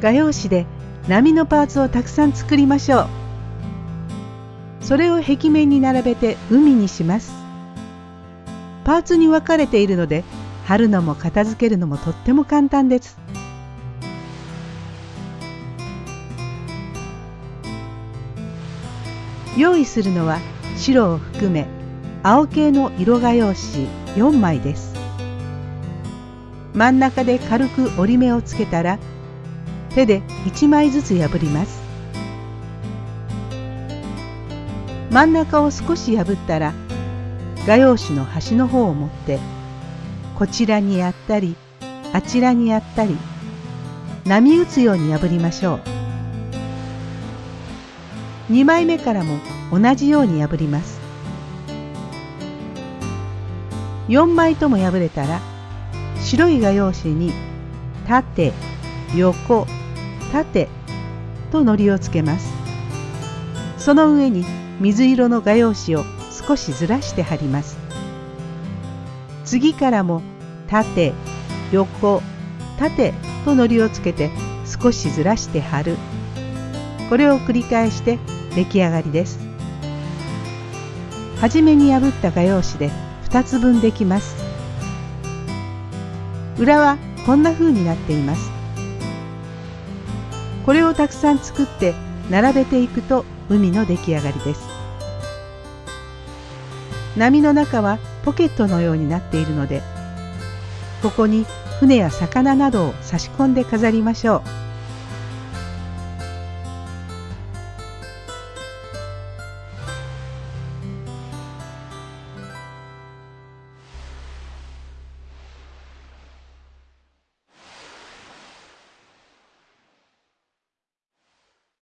画用紙で波のパーツをたくさん作りましょう。それを壁面に並べて海にします。パーツに分かれているので貼るのも片付けるのもとっても簡単です。用意するのは白を含め青系の色画用紙4枚です。真ん中で軽く折り目をつけたら手で1枚ずつ破ります。真ん中を少し破ったら画用紙の端の方を持ってこちらにやったりあちらにやったり波打つように破りましょう。2枚目からも同じように破ります。4枚とも破れたら白い画用紙に縦横縦と糊をつけます。その上に水色の画用紙を少しずらして貼ります。次からも縦横縦と糊をつけて少しずらして貼る。これを繰り返して出来上がりです。はじめに破った画用紙で2つ分できます。裏はこんな風になっています。これをたくさん作って並べていくと海の出来上がりです波の中はポケットのようになっているのでここに船や魚などを差し込んで飾りましょう。